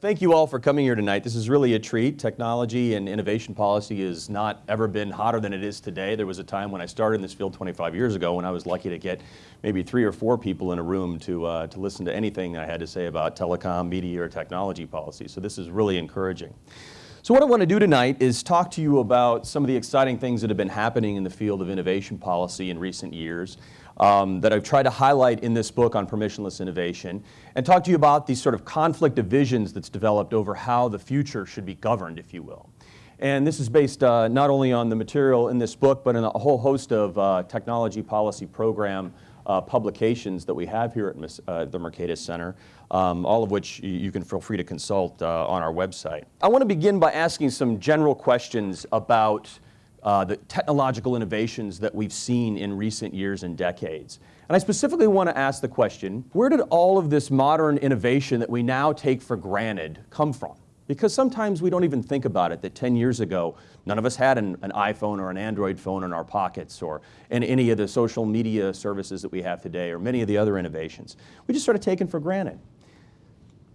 Thank you all for coming here tonight. This is really a treat. Technology and innovation policy has not ever been hotter than it is today. There was a time when I started in this field 25 years ago when I was lucky to get maybe three or four people in a room to, uh, to listen to anything I had to say about telecom, media, or technology policy. So this is really encouraging. So what I want to do tonight is talk to you about some of the exciting things that have been happening in the field of innovation policy in recent years um, that I've tried to highlight in this book on permissionless innovation and talk to you about these sort of conflict of visions that's developed over how the future should be governed, if you will. And this is based uh, not only on the material in this book, but in a whole host of uh, technology policy program uh, publications that we have here at uh, the Mercatus Center, um, all of which you can feel free to consult uh, on our website. I want to begin by asking some general questions about uh, the technological innovations that we've seen in recent years and decades. And I specifically want to ask the question, where did all of this modern innovation that we now take for granted come from? Because sometimes we don't even think about it, that 10 years ago, none of us had an, an, iPhone or an Android phone in our pockets or in any of the social media services that we have today or many of the other innovations. We just sort of taken for granted.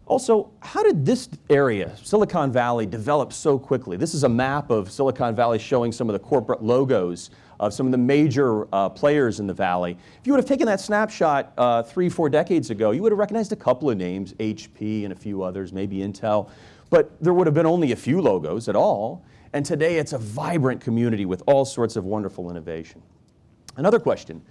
Also, how did this area, Silicon Valley, develop so quickly? This is a map of Silicon Valley showing some of the corporate logos of some of the major uh, players in the valley. If you would have taken that snapshot uh, three, four decades ago, you would have recognized a couple of names, HP and a few others, maybe Intel. But there would have been only a few logos at all. And today it's a vibrant community with all sorts of wonderful innovation. Another question,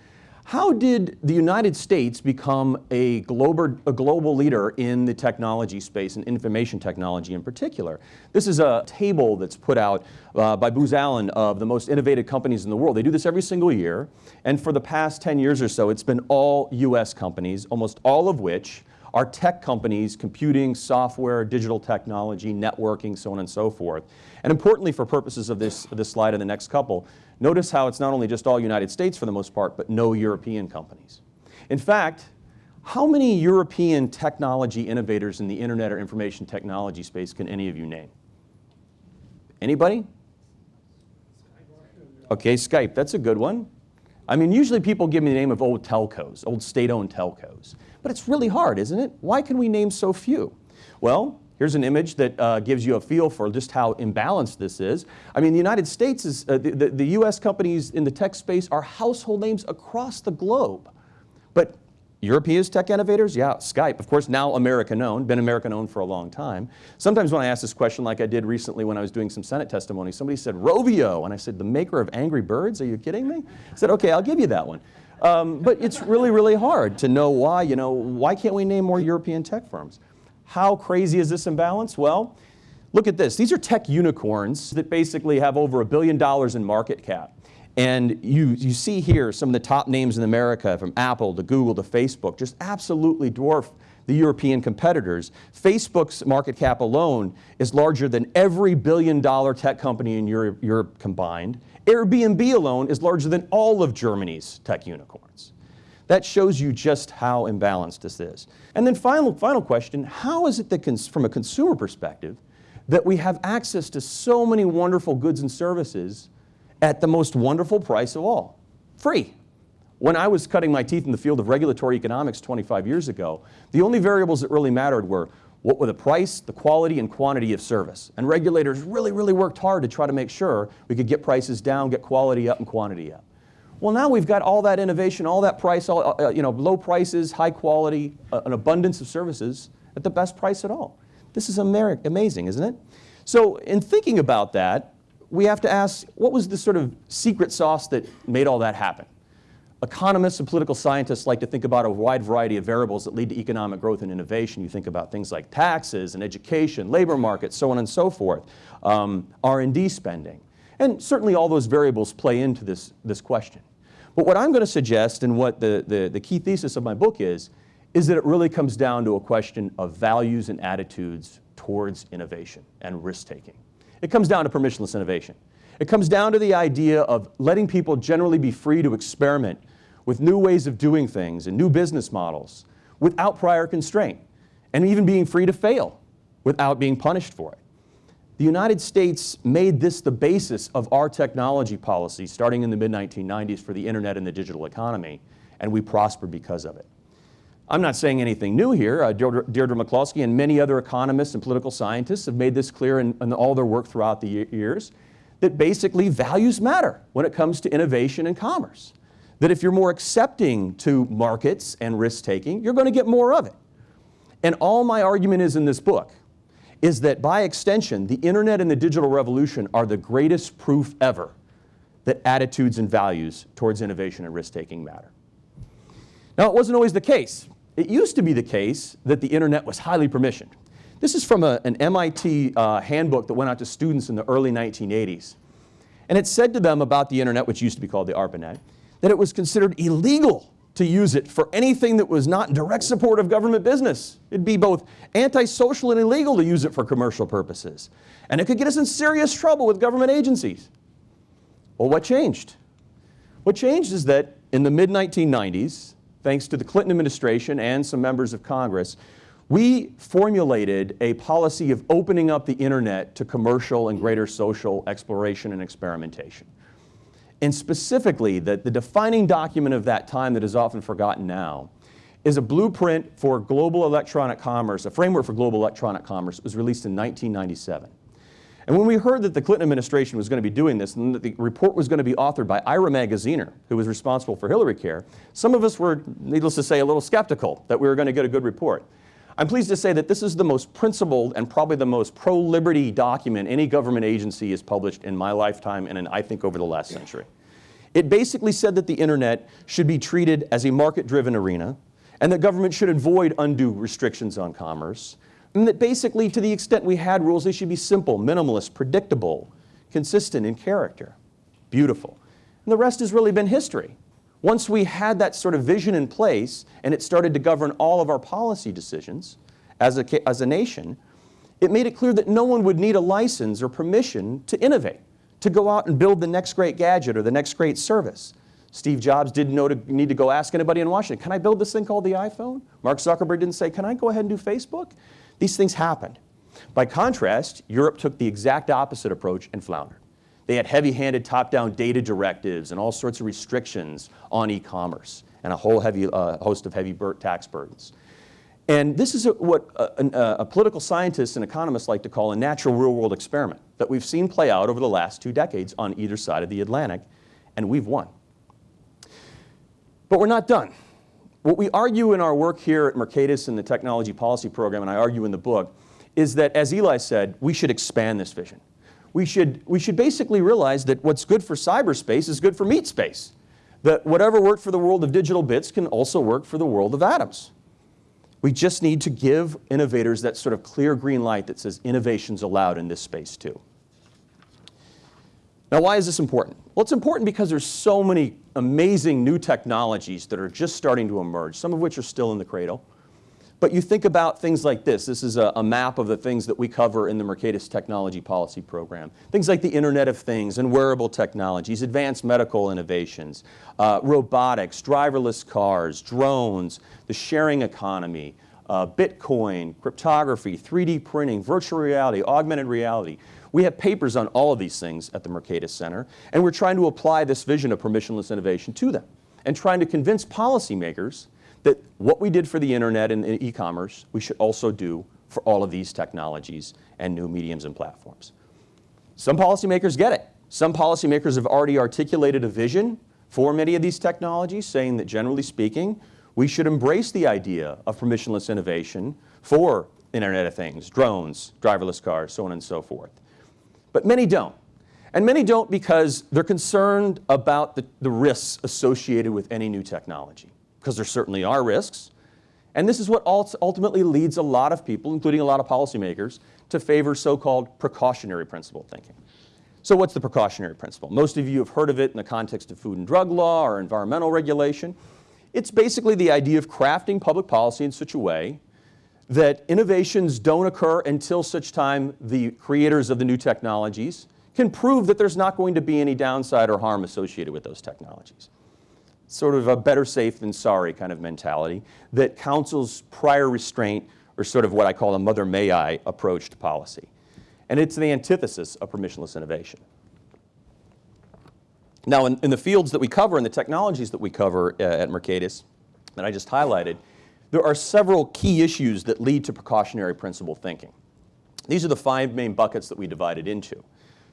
how did the United States become a global, a global leader in the technology space and information technology in particular? This is a table that's put out uh, by Booz Allen of the most innovative companies in the world. They do this every single year. And for the past 10 years or so, it's been all US companies, almost all of which are tech companies, computing, software, digital technology, networking, so on and so forth. And importantly for purposes of this, this slide and the next couple, notice how it's not only just all United States for the most part, but no European companies. In fact, how many European technology innovators in the internet or information technology space can any of you name? Anybody? Okay, Skype, that's a good one. I mean, usually people give me the name of old telcos, old state-owned telcos. But it's really hard, isn't it? Why can we name so few? Well, here's an image that uh, gives you a feel for just how imbalanced this is. I mean, the United States is, uh, the, the, the US companies in the tech space are household names across the globe. But European tech innovators? Yeah, Skype, of course, now American-owned, been American-owned for a long time. Sometimes when I ask this question, like I did recently when I was doing some Senate testimony, somebody said, Rovio, and I said, the maker of Angry Birds? Are you kidding me? I said, okay, I'll give you that one. Um, but it's really, really hard to know why, you know, why can't we name more European tech firms? How crazy is this imbalance? Well, look at this. These are tech unicorns that basically have over a billion dollars in market cap. And you, you see here some of the top names in America, from Apple to Google to Facebook, just absolutely dwarf the European competitors. Facebook's market cap alone is larger than every billion dollar tech company in Europe, Europe combined. Airbnb alone is larger than all of Germany's tech unicorns. That shows you just how imbalanced this is. And then final, final question, how is it that from a consumer perspective that we have access to so many wonderful goods and services at the most wonderful price of all, free. When I was cutting my teeth in the field of regulatory economics 25 years ago, the only variables that really mattered were what were the price, the quality, and quantity of service. And regulators really, really worked hard to try to make sure we could get prices down, get quality up, and quantity up. Well, now we've got all that innovation, all that price, all, uh, you know, low prices, high quality, uh, an abundance of services at the best price at all. This is amazing, isn't it? So in thinking about that, we have to ask, what was the sort of secret sauce that made all that happen? Economists and political scientists like to think about a wide variety of variables that lead to economic growth and innovation. You think about things like taxes and education, labor markets, so on and so forth, um, R&D spending. And certainly all those variables play into this, this question. But what I'm going to suggest and what the, the, the key thesis of my book is, is that it really comes down to a question of values and attitudes towards innovation and risk-taking. It comes down to permissionless innovation. It comes down to the idea of letting people generally be free to experiment with new ways of doing things and new business models without prior constraint, and even being free to fail without being punished for it. The United States made this the basis of our technology policy starting in the mid-1990s for the internet and the digital economy, and we prospered because of it. I'm not saying anything new here. Uh, Deirdre, Deirdre McCloskey and many other economists and political scientists have made this clear in, in all their work throughout the years that basically values matter when it comes to innovation and commerce. That if you're more accepting to markets and risk taking, you're going to get more of it. And all my argument is in this book is that by extension, the internet and the digital revolution are the greatest proof ever that attitudes and values towards innovation and risk taking matter. Now, it wasn't always the case. It used to be the case that the internet was highly permissioned. This is from a, an MIT uh, handbook that went out to students in the early 1980s. And it said to them about the internet, which used to be called the ARPANET, that it was considered illegal to use it for anything that was not in direct support of government business. It'd be both antisocial and illegal to use it for commercial purposes. And it could get us in serious trouble with government agencies. Well, what changed? What changed is that in the mid-1990s, thanks to the Clinton administration and some members of Congress, we formulated a policy of opening up the internet to commercial and greater social exploration and experimentation. And specifically, the, the defining document of that time that is often forgotten now is a blueprint for global electronic commerce, a framework for global electronic commerce. It was released in 1997. And when we heard that the Clinton administration was going to be doing this and that the report was going to be authored by Ira Magaziner, who was responsible for Hillary Care, some of us were, needless to say, a little skeptical that we were going to get a good report. I'm pleased to say that this is the most principled and probably the most pro-liberty document any government agency has published in my lifetime and in, I think over the last century. It basically said that the internet should be treated as a market-driven arena and that government should avoid undue restrictions on commerce and that basically, to the extent we had rules, they should be simple, minimalist, predictable, consistent in character. Beautiful. And the rest has really been history. Once we had that sort of vision in place and it started to govern all of our policy decisions as a, as a nation, it made it clear that no one would need a license or permission to innovate, to go out and build the next great gadget or the next great service. Steve Jobs didn't to, need to go ask anybody in Washington, can I build this thing called the iPhone? Mark Zuckerberg didn't say, can I go ahead and do Facebook? These things happened. By contrast, Europe took the exact opposite approach and floundered. They had heavy-handed top-down data directives and all sorts of restrictions on e-commerce and a whole heavy, uh, host of heavy tax burdens. And this is a, what a, a, a, political scientists and economists like to call a natural real-world experiment that we've seen play out over the last two decades on either side of the Atlantic, and we've won. But we're not done. What we argue in our work here at Mercatus in the Technology Policy Program, and I argue in the book, is that, as Eli said, we should expand this vision. We should, we should basically realize that what's good for cyberspace is good for meat space. That whatever worked for the world of digital bits can also work for the world of atoms. We just need to give innovators that sort of clear green light that says innovation's allowed in this space too. Now, why is this important? Well, it's important because there's so many amazing new technologies that are just starting to emerge, some of which are still in the cradle. But you think about things like this. This is a, a, map of the things that we cover in the Mercatus Technology Policy Program. Things like the Internet of Things and wearable technologies, advanced medical innovations, uh, robotics, driverless cars, drones, the sharing economy, uh, Bitcoin, cryptography, 3D printing, virtual reality, augmented reality. We have papers on all of these things at the Mercatus Center, and we're trying to apply this vision of permissionless innovation to them and trying to convince policymakers that what we did for the internet and e-commerce, we should also do for all of these technologies and new mediums and platforms. Some policymakers get it. Some policymakers have already articulated a vision for many of these technologies, saying that generally speaking, we should embrace the idea of permissionless innovation for Internet of Things, drones, driverless cars, so on and so forth. But many don't. And many don't because they're concerned about the, the risks associated with any new technology, because there certainly are risks. And this is what ultimately leads a lot of people, including a lot of policymakers, to favor so-called precautionary principle thinking. So what's the precautionary principle? Most of you have heard of it in the context of food and drug law or environmental regulation. It's basically the idea of crafting public policy in such a way that innovations don't occur until such time the creators of the new technologies can prove that there's not going to be any downside or harm associated with those technologies. Sort of a better safe than sorry kind of mentality that counsels prior restraint or sort of what I call a mother may I approach to policy. And it's the antithesis of permissionless innovation. Now in, in the fields that we cover and the technologies that we cover uh, at Mercatus that I just highlighted, there are several key issues that lead to precautionary principle thinking. These are the five main buckets that we divided into.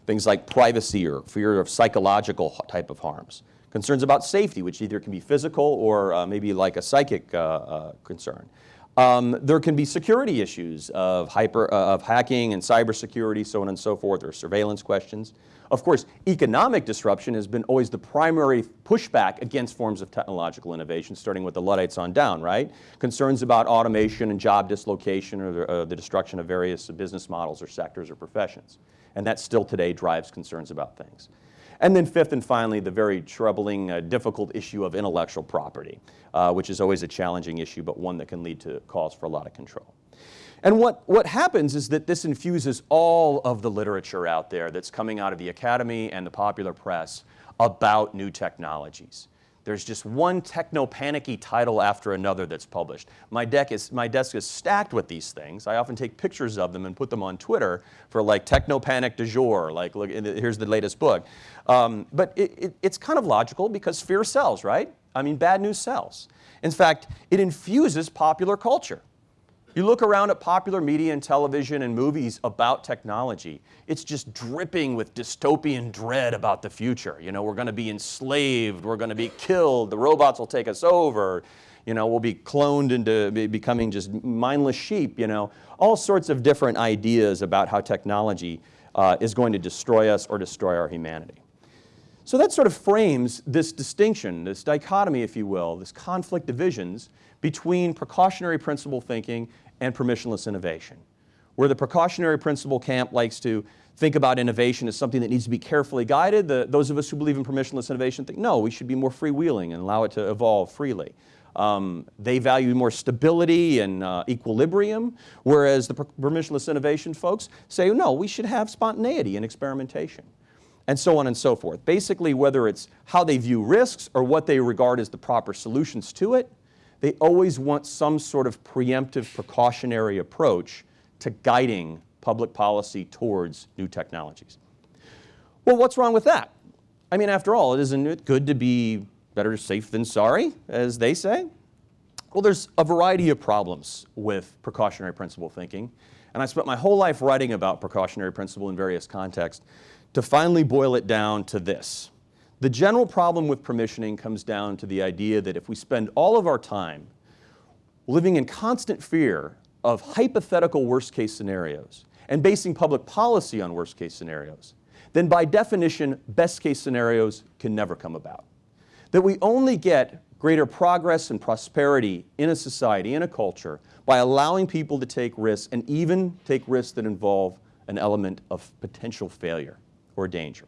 Things like privacy or fear of psychological type of harms. Concerns about safety, which either can be physical or uh, maybe like a psychic uh, uh, concern. Um, there can be security issues of, hyper, uh, of hacking and cybersecurity, so on and so forth, or surveillance questions. Of course, economic disruption has been always the primary pushback against forms of technological innovation, starting with the Luddites on down, right? Concerns about automation and job dislocation or the, uh, the destruction of various business models or sectors or professions. And that still today drives concerns about things. And then fifth and finally, the very troubling, uh, difficult issue of intellectual property, uh, which is always a challenging issue, but one that can lead to cause for a lot of control. And what, what happens is that this infuses all of the literature out there that's coming out of the academy and the popular press about new technologies. There's just one techno-panicky title after another that's published. My, deck is, my desk is stacked with these things. I often take pictures of them and put them on Twitter for like techno-panic du jour, like look, here's the latest book. Um, but it, it, it's kind of logical because fear sells, right? I mean, bad news sells. In fact, it infuses popular culture. You look around at popular media and television and movies about technology, it's just dripping with dystopian dread about the future. You know, we're going to be enslaved, we're going to be killed, the robots will take us over, you know, we'll be cloned into becoming just mindless sheep, you know. All sorts of different ideas about how technology uh, is going to destroy us or destroy our humanity. So that sort of frames this distinction, this dichotomy, if you will, this conflict divisions between precautionary principle thinking and permissionless innovation. Where the precautionary principle camp likes to think about innovation as something that needs to be carefully guided, the, those of us who believe in permissionless innovation think, no, we should be more freewheeling and allow it to evolve freely. Um, they value more stability and uh, equilibrium, whereas the permissionless innovation folks say, no, we should have spontaneity and experimentation, and so on and so forth. Basically, whether it's how they view risks or what they regard as the proper solutions to it, they always want some sort of preemptive precautionary approach to guiding public policy towards new technologies. Well, what's wrong with that? I mean, after all, isn't it good to be better safe than sorry, as they say? Well, there's a variety of problems with precautionary principle thinking, and I spent my whole life writing about precautionary principle in various contexts to finally boil it down to this. The general problem with permissioning comes down to the idea that if we spend all of our time living in constant fear of hypothetical worst case scenarios and basing public policy on worst case scenarios, then by definition, best case scenarios can never come about. That we only get greater progress and prosperity in a society, in a culture, by allowing people to take risks and even take risks that involve an element of potential failure or danger.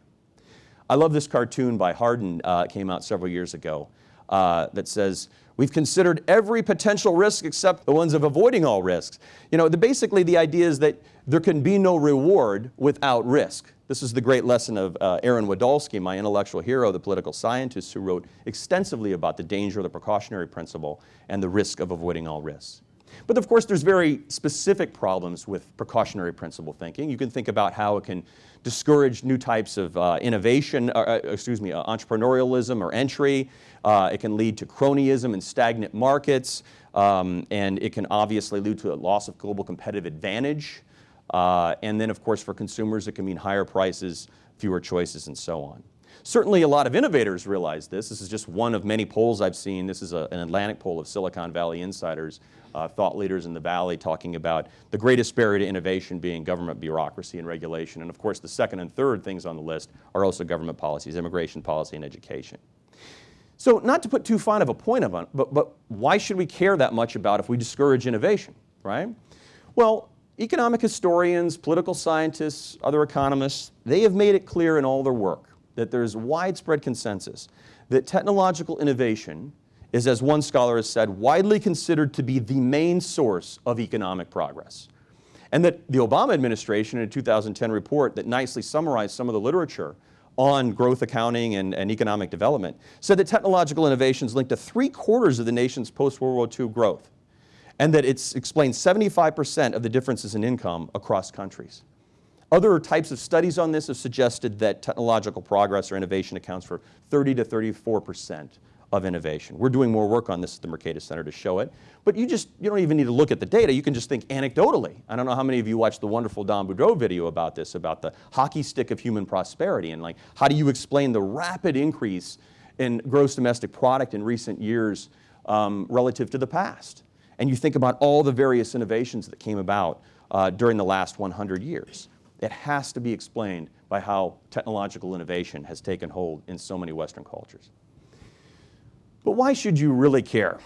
I love this cartoon by Hardin, uh, came out several years ago, uh, that says, we've considered every potential risk except the ones of avoiding all risks. You know, the, basically the idea is that there can be no reward without risk. This is the great lesson of uh, Aaron Wildavsky, my intellectual hero, the political scientist who wrote extensively about the danger of the precautionary principle and the risk of avoiding all risks. But of course, there's very specific problems with precautionary principle thinking. You can think about how it can discourage new types of uh, innovation, uh, uh, excuse me, uh, entrepreneurialism or entry. Uh, it can lead to cronyism and stagnant markets. Um, and it can obviously lead to a loss of global competitive advantage. Uh, and then, of course, for consumers, it can mean higher prices, fewer choices, and so on. Certainly a lot of innovators realize this. This is just one of many polls I've seen. This is a, an Atlantic poll of Silicon Valley insiders, uh, thought leaders in the Valley talking about the greatest barrier to innovation being government bureaucracy and regulation. And of course the second and third things on the list are also government policies, immigration policy and education. So not to put too fine of a point of it, but, but why should we care that much about if we discourage innovation, right? Well, economic historians, political scientists, other economists, they have made it clear in all their work that there's widespread consensus that technological innovation is, as one scholar has said, widely considered to be the main source of economic progress. And that the Obama administration in a 2010 report that nicely summarized some of the literature on growth accounting and, and economic development said that technological innovations linked to three quarters of the nation's post-World War II growth and that it explains 75% of the differences in income across countries. Other types of studies on this have suggested that technological progress or innovation accounts for 30 to 34 percent of innovation. We're doing more work on this at the Mercatus Center to show it, but you just, you don't even need to look at the data, you can just think anecdotally. I don't know how many of you watched the wonderful Don Boudreaux video about this, about the hockey stick of human prosperity, and like, how do you explain the rapid increase in gross domestic product in recent years um, relative to the past? And you think about all the various innovations that came about uh, during the last 100 years. It has to be explained by how technological innovation has taken hold in so many Western cultures. But why should you really care?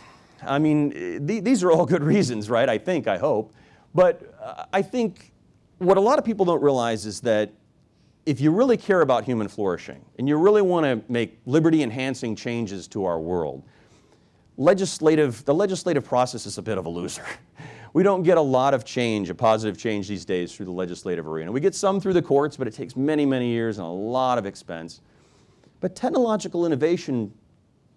I mean, th these are all good reasons, right? I think, I hope. But uh, I think what a lot of people don't realize is that if you really care about human flourishing and you really want to make liberty enhancing changes to our world, legislative, the legislative process is a bit of a loser. We don't get a lot of change, a positive change these days through the legislative arena. We get some through the courts, but it takes many, many years and a lot of expense. But technological innovation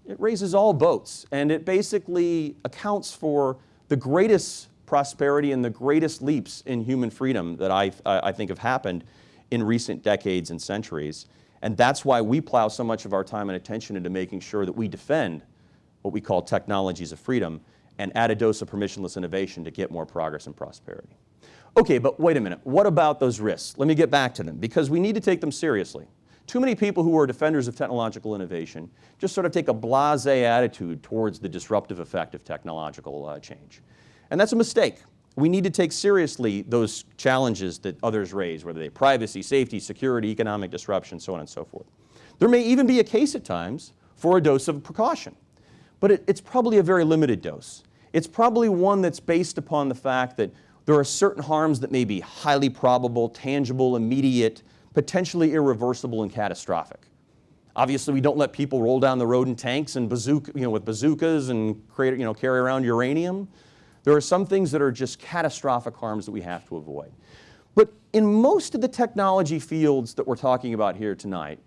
it raises all boats and it basically accounts for the greatest prosperity and the greatest leaps in human freedom that I, I think have happened in recent decades and centuries. And that's why we plow so much of our time and attention into making sure that we defend what we call technologies of freedom and add a dose of permissionless innovation to get more progress and prosperity. Okay, but wait a minute, what about those risks? Let me get back to them because we need to take them seriously. Too many people who are defenders of technological innovation just sort of take a blasé attitude towards the disruptive effect of technological uh, change. And that's a mistake. We need to take seriously those challenges that others raise, whether they privacy, safety, security, economic disruption, so on and so forth. There may even be a case at times for a dose of precaution, but it, it's probably a very limited dose. It's probably one that's based upon the fact that there are certain harms that may be highly probable, tangible, immediate, potentially irreversible and catastrophic. Obviously, we don't let people roll down the road in tanks and bazooka, you know, with bazookas and create, you know, carry around uranium. There are some things that are just catastrophic harms that we have to avoid. But in most of the technology fields that we're talking about here tonight,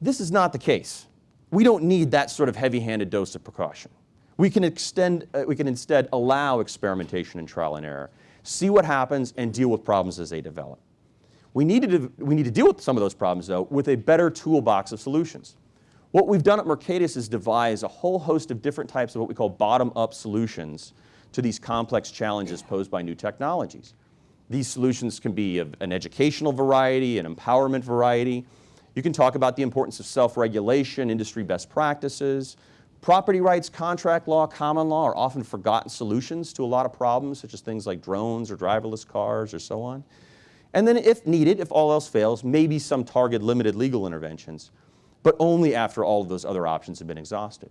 this is not the case. We don't need that sort of heavy-handed dose of precaution. We can, extend, uh, we can instead allow experimentation and trial and error, see what happens and deal with problems as they develop. We need, to, we need to deal with some of those problems, though, with a better toolbox of solutions. What we've done at Mercatus is devise a whole host of different types of what we call bottom-up solutions to these complex challenges posed by new technologies. These solutions can be of an educational variety, an empowerment variety. You can talk about the importance of self-regulation, industry best practices. Property rights, contract law, common law are often forgotten solutions to a lot of problems, such as things like drones or driverless cars or so on. And then if needed, if all else fails, maybe some target limited legal interventions, but only after all of those other options have been exhausted.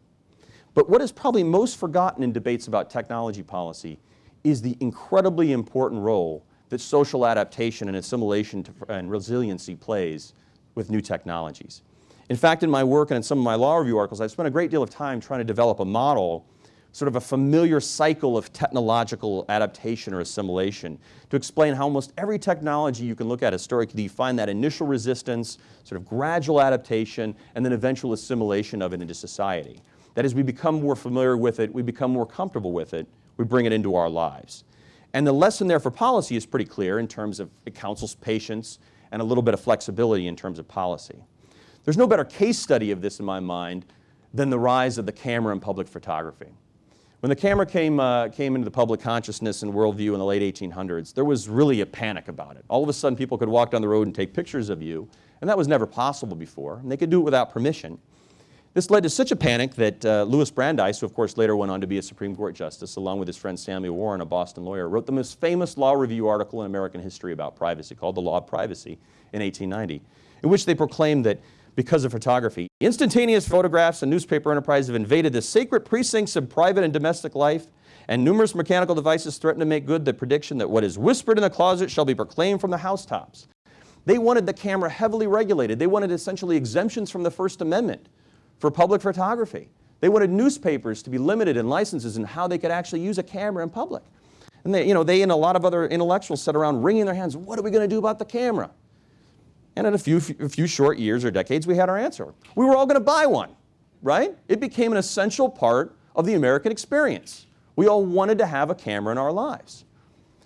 But what is probably most forgotten in debates about technology policy is the incredibly important role that social adaptation and assimilation to, and resiliency plays with new technologies. In fact, in my work and in some of my law review articles, I've spent a great deal of time trying to develop a model sort of a familiar cycle of technological adaptation or assimilation to explain how almost every technology you can look at historically, you find that initial resistance, sort of gradual adaptation, and then eventual assimilation of it into society. That as we become more familiar with it, we become more comfortable with it, we bring it into our lives. And the lesson there for policy is pretty clear in terms of it counsels patience and a little bit of flexibility in terms of policy. There's no better case study of this in my mind than the rise of the camera in public photography. When the camera came, uh, came into the public consciousness and worldview in the late 1800s, there was really a panic about it. All of a sudden, people could walk down the road and take pictures of you, and that was never possible before, and they could do it without permission. This led to such a panic that uh, Louis Brandeis, who of course later went on to be a Supreme Court justice, along with his friend Samuel Warren, a Boston lawyer, wrote the most famous law review article in American history about privacy called The Law of Privacy in 1890, in which they proclaimed that because of photography. Instantaneous photographs and newspaper enterprises have invaded the sacred precincts of private and domestic life, and numerous mechanical devices threaten to make good the prediction that what is whispered in the closet shall be proclaimed from the housetops. They wanted the camera heavily regulated. They wanted essentially exemptions from the First Amendment for public photography. They wanted newspapers to be limited in licenses and how they could actually use a camera in public. And they, you know, they and a lot of other intellectuals sat around wringing their hands, what are we going to do about the camera? And in a few, a few short years or decades, we had our answer. We were all going to buy one, right? It became an essential part of the American experience. We all wanted to have a camera in our lives.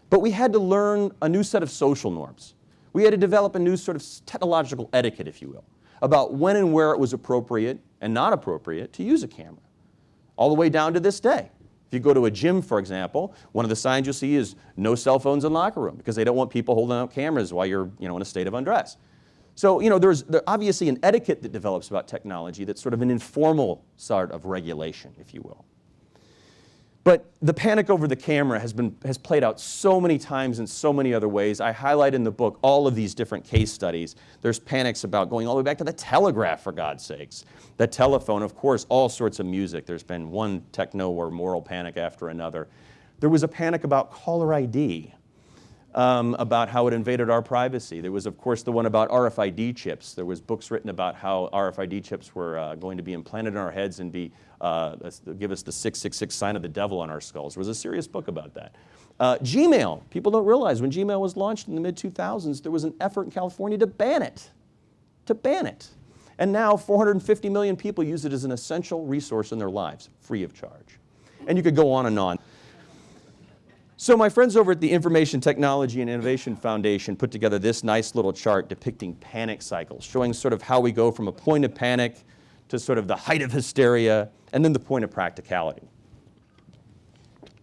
But we had to learn a new set of social norms. We had to develop a new sort of technological etiquette, if you will, about when and where it was appropriate and not appropriate to use a camera, all the way down to this day. If you go to a gym, for example, one of the signs you'll see is no cell phones in locker room because they don't want people holding up cameras while you're you know, in a state of undress. So you know, there's there obviously an etiquette that develops about technology that's sort of an informal sort of regulation, if you will. But the panic over the camera has, been, has played out so many times in so many other ways. I highlight in the book all of these different case studies. There's panics about going all the way back to the telegraph, for God's sakes. The telephone, of course, all sorts of music. There's been one techno or moral panic after another. There was a panic about caller ID um, about how it invaded our privacy. There was, of course, the one about RFID chips. There was books written about how RFID chips were uh, going to be implanted in our heads and be, uh, give us the 666 sign of the devil on our skulls. There was a serious book about that. Uh, Gmail, people don't realize when Gmail was launched in the mid-2000s, there was an effort in California to ban it, to ban it. And now 450 million people use it as an essential resource in their lives, free of charge. And you could go on and on. So my friends over at the Information Technology and Innovation Foundation put together this nice little chart depicting panic cycles, showing sort of how we go from a point of panic to sort of the height of hysteria and then the point of practicality.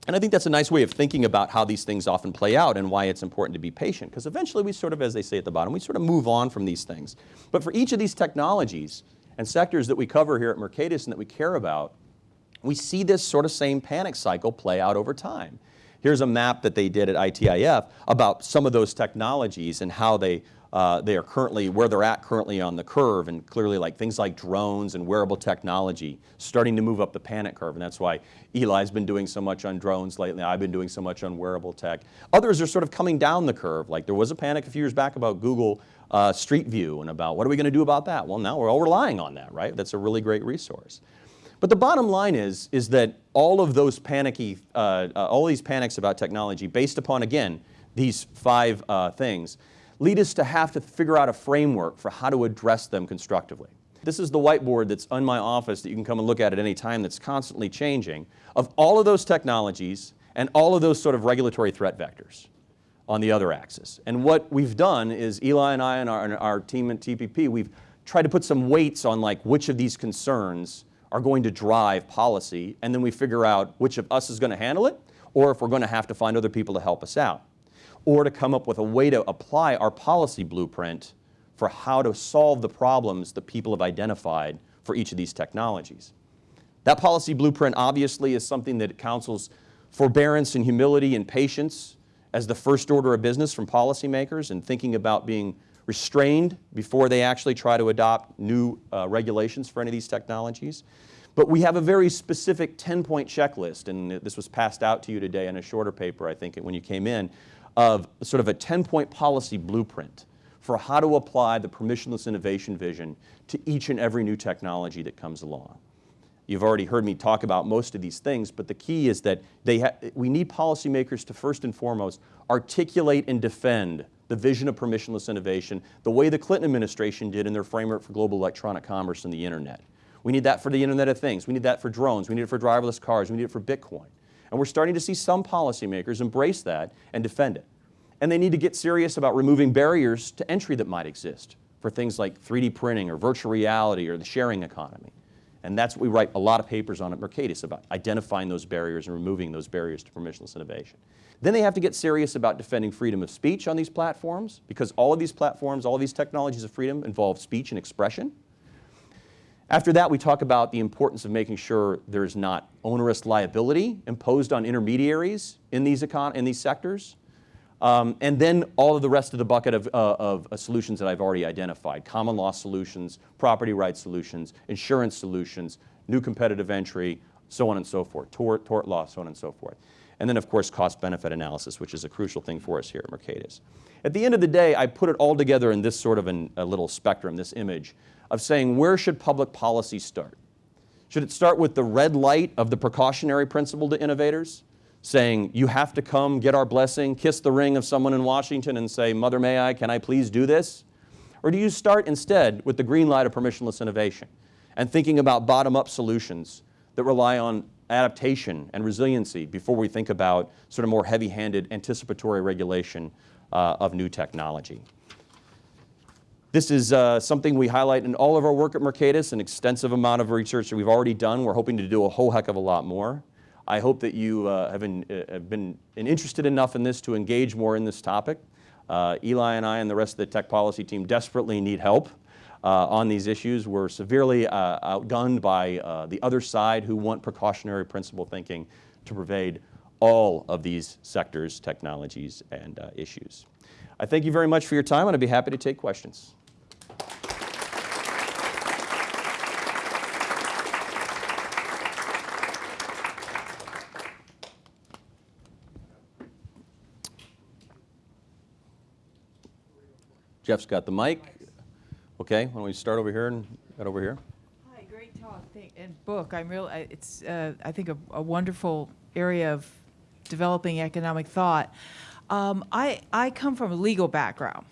And I think that's a nice way of thinking about how these things often play out and why it's important to be patient, because eventually we sort of, as they say at the bottom, we sort of move on from these things. But for each of these technologies and sectors that we cover here at Mercatus and that we care about, we see this sort of same panic cycle play out over time. Here's a map that they did at ITIF about some of those technologies and how they, uh, they are currently, where they're at currently on the curve and clearly like things like drones and wearable technology starting to move up the panic curve and that's why Eli's been doing so much on drones lately, I've been doing so much on wearable tech. Others are sort of coming down the curve, like there was a panic a few years back about Google uh, Street View and about what are we going to do about that? Well now we're all relying on that, right? That's a really great resource. But the bottom line is, is that all of those panicky, uh, uh, all these panics about technology based upon, again, these five uh, things, lead us to have to figure out a framework for how to address them constructively. This is the whiteboard that's in my office that you can come and look at at any time that's constantly changing of all of those technologies and all of those sort of regulatory threat vectors on the other axis. And what we've done is Eli and I and our, and our team at TPP, we've tried to put some weights on like which of these concerns are going to drive policy, and then we figure out which of us is going to handle it, or if we're going to have to find other people to help us out, or to come up with a way to apply our policy blueprint for how to solve the problems that people have identified for each of these technologies. That policy blueprint obviously is something that counsels forbearance and humility and patience as the first order of business from policymakers and thinking about being restrained before they actually try to adopt new uh, regulations for any of these technologies. But we have a very specific 10-point checklist, and this was passed out to you today in a shorter paper, I think, when you came in, of sort of a 10-point policy blueprint for how to apply the permissionless innovation vision to each and every new technology that comes along. You've already heard me talk about most of these things, but the key is that we need policymakers to first and foremost articulate and defend the vision of permissionless innovation the way the Clinton administration did in their framework for global electronic commerce and the internet. We need that for the Internet of Things. We need that for drones. We need it for driverless cars. We need it for Bitcoin. And we're starting to see some policymakers embrace that and defend it. And they need to get serious about removing barriers to entry that might exist for things like 3D printing or virtual reality or the sharing economy. And that's what we write a lot of papers on at Mercatus about identifying those barriers and removing those barriers to permissionless innovation. Then they have to get serious about defending freedom of speech on these platforms because all of these platforms, all of these technologies of freedom involve speech and expression. After that, we talk about the importance of making sure there's not onerous liability imposed on intermediaries in these, econ in these sectors. Um, and then all of the rest of the bucket of, uh, of uh, solutions that I've already identified, common law solutions, property rights solutions, insurance solutions, new competitive entry, so on and so forth, tort, tort law, so on and so forth. And then of course cost-benefit analysis, which is a crucial thing for us here at Mercatus. At the end of the day, I put it all together in this sort of an, a little spectrum, this image, of saying where should public policy start? Should it start with the red light of the precautionary principle to innovators? Saying, you have to come get our blessing, kiss the ring of someone in Washington and say, Mother, may I, can I please do this? Or do you start instead with the green light of permissionless innovation and thinking about bottom-up solutions that rely on adaptation and resiliency before we think about sort of more heavy-handed anticipatory regulation uh, of new technology? This is uh, something we highlight in all of our work at Mercatus, an extensive amount of research that we've already done. We're hoping to do a whole heck of a lot more. I hope that you uh, have, been, uh, have been interested enough in this to engage more in this topic. Uh, Eli and I and the rest of the tech policy team desperately need help uh, on these issues. We're severely uh, outgunned by uh, the other side who want precautionary principle thinking to pervade all of these sectors, technologies, and issues. I thank you very much for your time, and I'd be happy to take questions. Jeff's got the mic. Okay, why don't we start over here and get over here? Hi, great talk and book. I'm real. It's uh, I think a, a wonderful area of developing economic thought. Um, I I come from a legal background.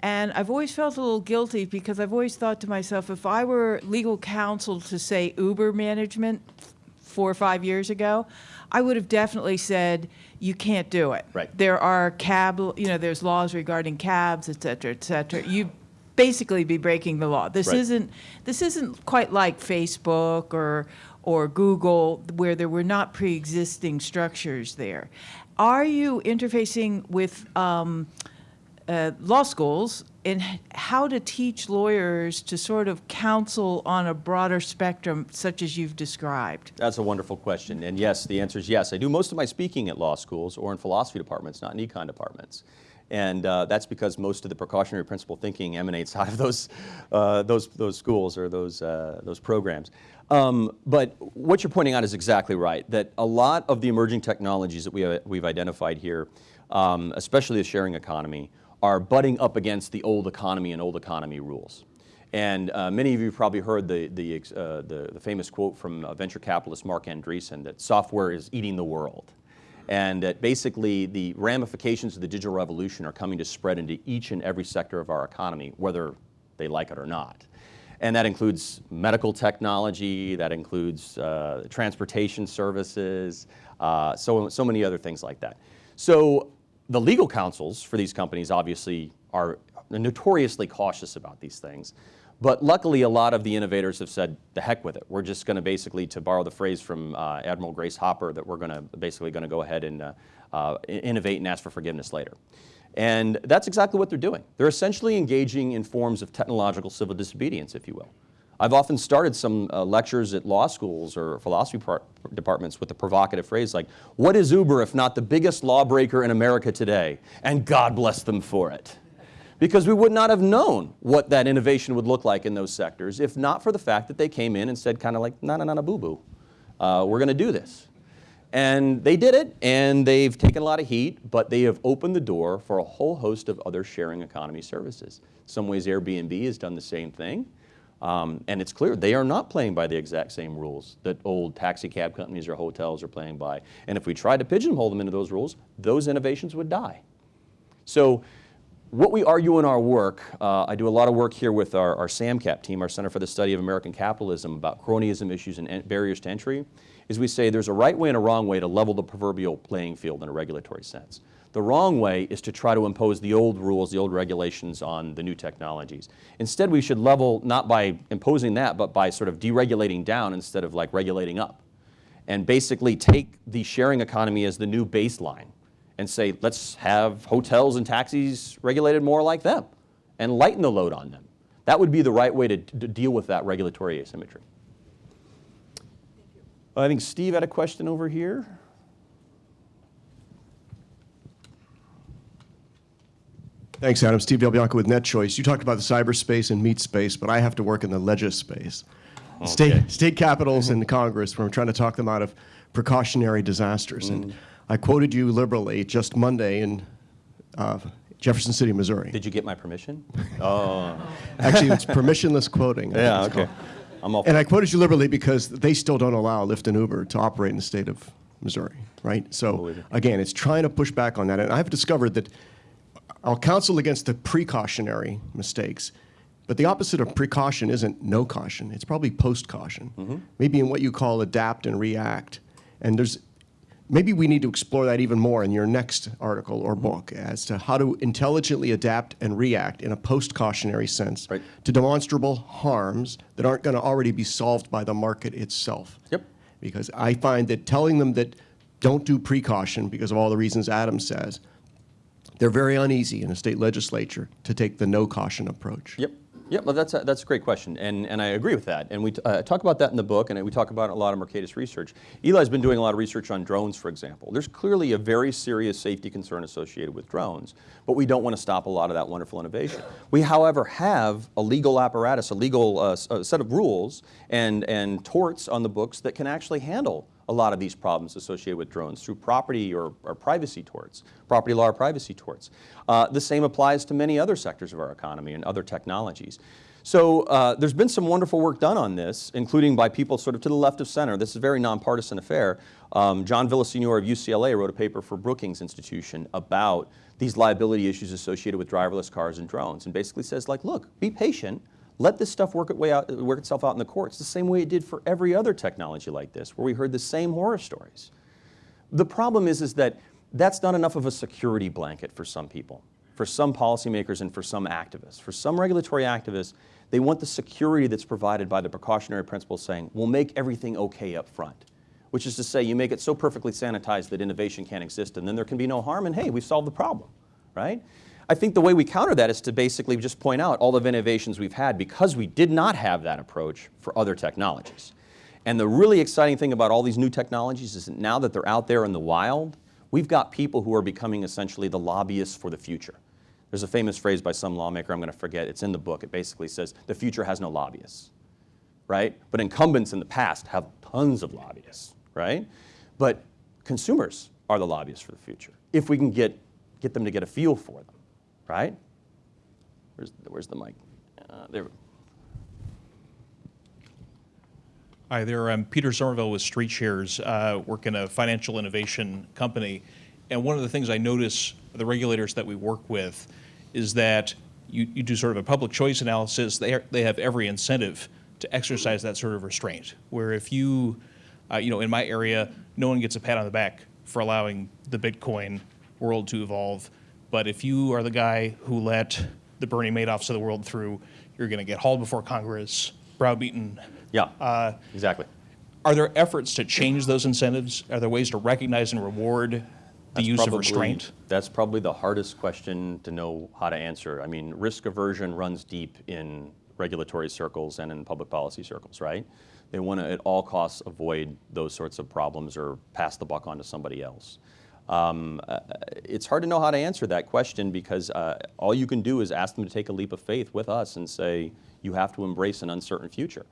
And I've always felt a little guilty because I've always thought to myself, if I were legal counsel to say Uber management four or five years ago, I would have definitely said, you can't do it. Right. There are cab, you know, there's laws regarding cabs, et cetera, et cetera. You basically be breaking the law. This Right. isn't, this isn't quite like Facebook or, or Google, where there were not pre-existing structures there. Are you interfacing with um, uh, law schools in how to teach lawyers to sort of counsel on a broader spectrum, such as you've described? That's a wonderful question. And yes, the answer is yes. I do most of my speaking at law schools or in philosophy departments, not in econ departments. And uh, that's because most of the precautionary principle thinking emanates out of those, uh, those, those schools or those, uh, those programs. Um, but what you're pointing out is exactly right, that a lot of the emerging technologies that we have, we've identified here, um, especially the sharing economy, are butting up against the old economy and old economy rules. And uh, many of you probably heard the, the, uh, the, the famous quote from uh, venture capitalist Marc Andreessen that software is eating the world. And that basically the ramifications of the digital revolution are coming to spread into each and every sector of our economy, whether they like it or not. And that includes medical technology, that includes uh, transportation services, uh, so, so many other things like that. So the legal counsels for these companies obviously are notoriously cautious about these things. But luckily, a lot of the innovators have said, the heck with it. We're just going to basically, to borrow the phrase from uh, Admiral Grace Hopper, that we're going to basically going to go ahead and uh, uh, innovate and ask for forgiveness later. And that's exactly what they're doing. They're essentially engaging in forms of technological civil disobedience, if you will. I've often started some uh, lectures at law schools or philosophy departments with the provocative phrase like, what is Uber if not the biggest lawbreaker in America today? And God bless them for it. Because we would not have known what that innovation would look like in those sectors if not for the fact that they came in and said kind of like, na na na na boo boo, uh, we're going to do this. And they did it, and they've taken a lot of heat, but they have opened the door for a whole host of other sharing economy services. In some ways, Airbnb has done the same thing. Um, and it's clear they are not playing by the exact same rules that old taxi cab companies or hotels are playing by. And if we tried to pigeonhole them into those rules, those innovations would die. So what we argue in our work, uh, I do a lot of work here with our, our SAMCAP team, our Center for the Study of American Capitalism, about cronyism issues and barriers to entry, is we say there's a right way and a wrong way to level the proverbial playing field in a regulatory sense. The wrong way is to try to impose the old rules, the old regulations on the new technologies. Instead, we should level not by imposing that, but by sort of deregulating down instead of like regulating up. And basically take the sharing economy as the new baseline and say, let's have hotels and taxis regulated more like them and lighten the load on them. That would be the right way to, to deal with that regulatory asymmetry. I think Steve had a question over here. Thanks, Adam. Steve Del Bianco with NetChoice. You talked about the cyberspace and meat space, but I have to work in the legispace. State, Okay. state capitals and Congress, where we're trying to talk them out of precautionary disasters. Mm. And I quoted you liberally just Monday in uh, Jefferson City, Missouri. Did you get my permission? Oh, Actually, it's permissionless quoting. Yeah, okay. called. I'm all And I quoted you liberally because they still don't allow Lyft and Uber to operate in the state of Missouri, right? So again, it's trying to push back on that. And I've discovered that I'll counsel against the precautionary mistakes, but the opposite of precaution isn't no caution. It's probably post caution. Mm-hmm. Maybe in what you call adapt and react. And there's maybe we need to explore that even more in your next article or book as to how to intelligently adapt and react in a post-cautionary sense Right. to demonstrable harms that aren't going to already be solved by the market itself. Yep. Because I find that telling them that don't do precaution because of all the reasons Adam says, they're very uneasy in a state legislature to take the no caution approach. Yep. Yep, well, that's a, that's a great question, and, and I agree with that. And we uh, talk about that in the book, and we talk about a lot of Mercatus research. Eli's been doing a lot of research on drones, for example. There's clearly a very serious safety concern associated with drones, but we don't want to stop a lot of that wonderful innovation. We, however, have a legal apparatus, a legal uh, uh, set of rules and, and torts on the books that can actually handle a lot of these problems associated with drones through property or, or privacy torts, property law or privacy torts. Uh, the same applies to many other sectors of our economy and other technologies. So uh, there's been some wonderful work done on this, including by people sort of to the left of center. This is a very nonpartisan affair. Um, John Villasenor of UCLA wrote a paper for Brookings Institution about these liability issues associated with driverless cars and drones, and basically says, like, look, be patient. Let this stuff work, it way out, work itself out in the courts, the same way it did for every other technology like this, where we heard the same horror stories. The problem is, is that that's not enough of a security blanket for some people, for some policymakers and for some activists. For some regulatory activists, they want the security that's provided by the precautionary principle saying, we'll make everything okay up front. Which is to say, you make it so perfectly sanitized that innovation can't exist and then there can be no harm and hey, we've solved the problem, right? I think the way we counter that is to basically just point out all of the innovations we've had because we did not have that approach for other technologies. And the really exciting thing about all these new technologies is that now that they're out there in the wild, we've got people who are becoming essentially the lobbyists for the future. There's a famous phrase by some lawmaker, I'm going to forget, it's in the book. It basically says, the future has no lobbyists, right? But incumbents in the past have tons of lobbyists, right? But consumers are the lobbyists for the future, if we can get, get them to get a feel for them, right? Where's, where's the mic? Uh, there. Hi there, I'm Peter Somerville with Street Shares, uh, work in a financial innovation company. And one of the things I notice the regulators that we work with is that you, you do sort of a public choice analysis. They, are, they have every incentive to exercise that sort of restraint. Where if you, uh, you know, in my area, no one gets a pat on the back for allowing the Bitcoin world to evolve. But if you are the guy who let the Bernie Madoffs of the world through, you're going to get hauled before Congress, browbeaten, Yeah, Uh, exactly. are there efforts to change those incentives? Are there ways to recognize and reward the That's use of probably- restraint? That's probably the hardest question to know how to answer. I mean, risk aversion runs deep in regulatory circles and in public policy circles, right? They want to, at all costs, avoid those sorts of problems or pass the buck on to somebody else. Um, uh, it's hard to know how to answer that question because uh, all you can do is ask them to take a leap of faith with us and say, you have to embrace an uncertain future.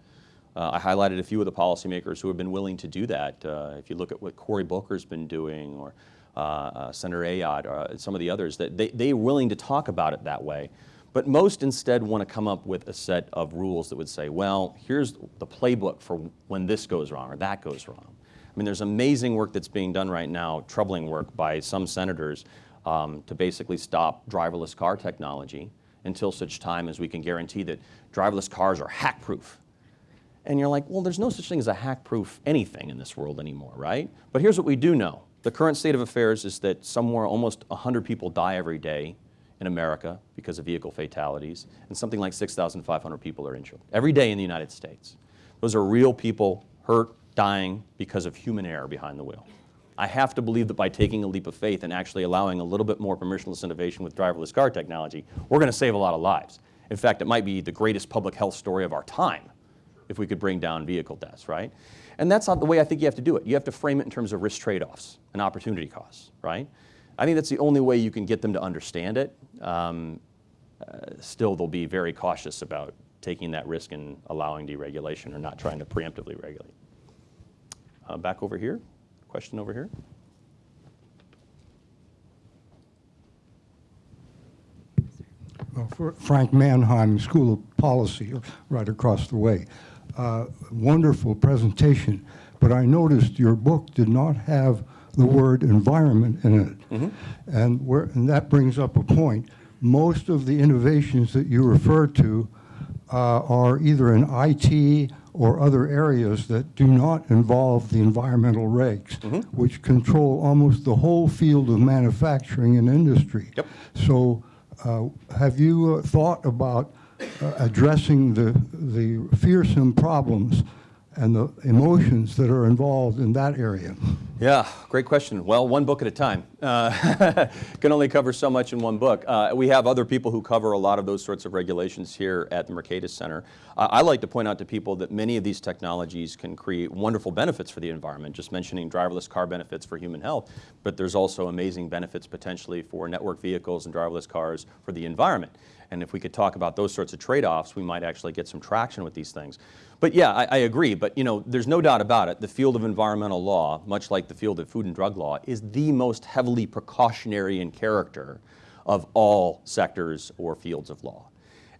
Uh, I highlighted a few of the policymakers who have been willing to do that. Uh, if you look at what Cory Booker's been doing, or uh, uh, Senator Ayotte or some of the others, that they, they're willing to talk about it that way. But most instead want to come up with a set of rules that would say, well, here's the playbook for when this goes wrong or that goes wrong. I mean, there's amazing work that's being done right now, troubling work by some senators um, to basically stop driverless car technology until such time as we can guarantee that driverless cars are hack-proof. And you're like, well, there's no such thing as a hack-proof anything in this world anymore, right? But here's what we do know. The current state of affairs is that somewhere almost 100 people die every day in America because of vehicle fatalities, and something like 6,500 people are injured every day in the United States. Those are real people hurt, dying because of human error behind the wheel. I have to believe that by taking a leap of faith and actually allowing a little bit more permissionless innovation with driverless car technology, we're going to save a lot of lives. In fact, it might be the greatest public health story of our time if we could bring down vehicle deaths, right? And that's not the way I think you have to do it. You have to frame it in terms of risk trade-offs and opportunity costs, right? I think that's the only way you can get them to understand it. Um, uh, still, they'll be very cautious about taking that risk and allowing deregulation or not trying to preemptively regulate. Uh, back over here, question over here. Well, for Frank Manheim School of Policy, right across the way. Uh, Wonderful presentation, but I noticed your book did not have the word environment in it. And where, and that brings up a point. Most of the innovations that you refer to uh, are either in IT or other areas that do not involve the environmental regs, which control almost the whole field of manufacturing and industry. Yep. So uh, have you uh, thought about uh, addressing the, the fearsome problems and the emotions that are involved in that area? Yeah, great question. Well, one book at a time. Uh, can only cover so much in one book. Uh, we have other people who cover a lot of those sorts of regulations here at the Mercatus Center. Uh, I like to point out to people that many of these technologies can create wonderful benefits for the environment, just mentioning driverless car benefits for human health, but there's also amazing benefits potentially for network vehicles and driverless cars for the environment. And if we could talk about those sorts of trade-offs, we might actually get some traction with these things. But yeah, I, I agree. But you know, there's no doubt about it. The field of environmental law, much like the field of food and drug law, is the most heavily precautionary in character of all sectors or fields of law.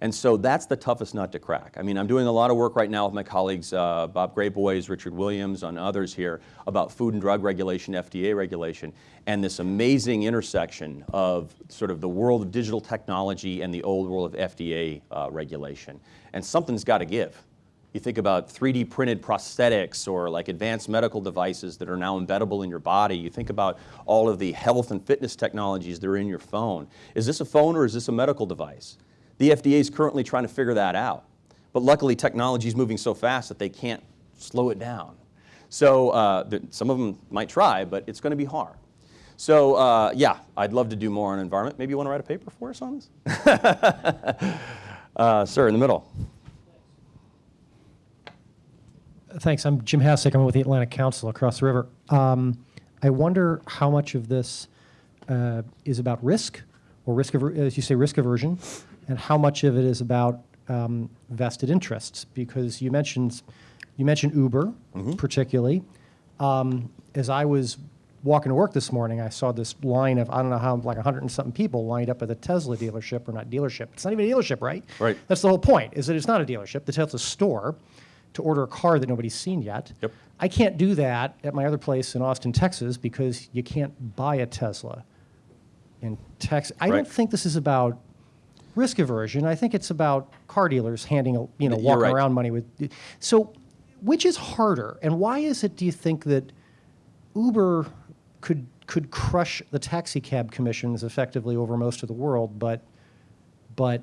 And so that's the toughest nut to crack. I mean, I'm doing a lot of work right now with my colleagues, uh, Bob Graboyes, Richard Williams, and others here, about food and drug regulation, FDA regulation, and this amazing intersection of sort of the world of digital technology and the old world of FDA uh, regulation. And something's got to give. You think about 3D printed prosthetics or like advanced medical devices that are now embeddable in your body. You think about all of the health and fitness technologies that are in your phone. Is this a phone or is this a medical device? The FDA is currently trying to figure that out. But luckily, technology is moving so fast that they can't slow it down. So uh, some of them might try, but it's going to be hard. So uh, yeah, I'd love to do more on environment. Maybe you want to write a paper for us on this? uh, sir, in the middle. Thanks. I'm Jim Hassick. I'm with the Atlantic Council across the river. Um, I wonder how much of this uh, is about risk, or risk, as you say, risk aversion, and how much of it is about um, vested interests. Because you mentioned, you mentioned Uber, particularly. Um, as I was walking to work this morning, I saw this line of I don't know how like 100 and something people lined up at the Tesla dealership, or not dealership. It's not even a dealership, right? Right. That's the whole point. Is that it's not a dealership. The Tesla store to order a car that nobody's seen yet. Yep. I can't do that at my other place in Austin, Texas, because you can't buy a Tesla in Texas. I Right. don't think this is about risk aversion. I think it's about car dealers handing, a- you know, You're walking right. around money with. So, which is harder, and why is it? Do you think that Uber could could crush the taxi cab commissions effectively over most of the world, but but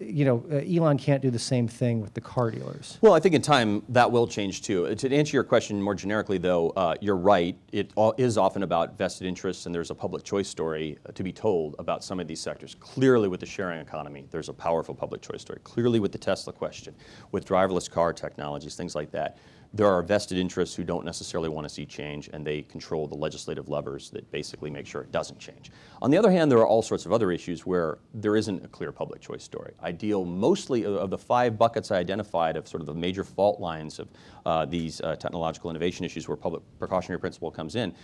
you know, uh, Elon can't do the same thing with the car dealers. Well, I think in time that will change too. To answer your question more generically, though, uh, you're right. It is often about vested interests, and there's a public choice story uh, to be told about some of these sectors. Clearly, with the sharing economy, there's a powerful public choice story. Clearly, with the Tesla question, with driverless car technologies, things like that, there are vested interests who don't necessarily want to see change, and they control the legislative levers that basically make sure it doesn't change. On the other hand, there are all sorts of other issues where there isn't a clear public choice story. I deal mostly of- the five buckets I identified of sort of the major fault lines of uh, these uh, technological innovation issues where public precautionary principle comes in.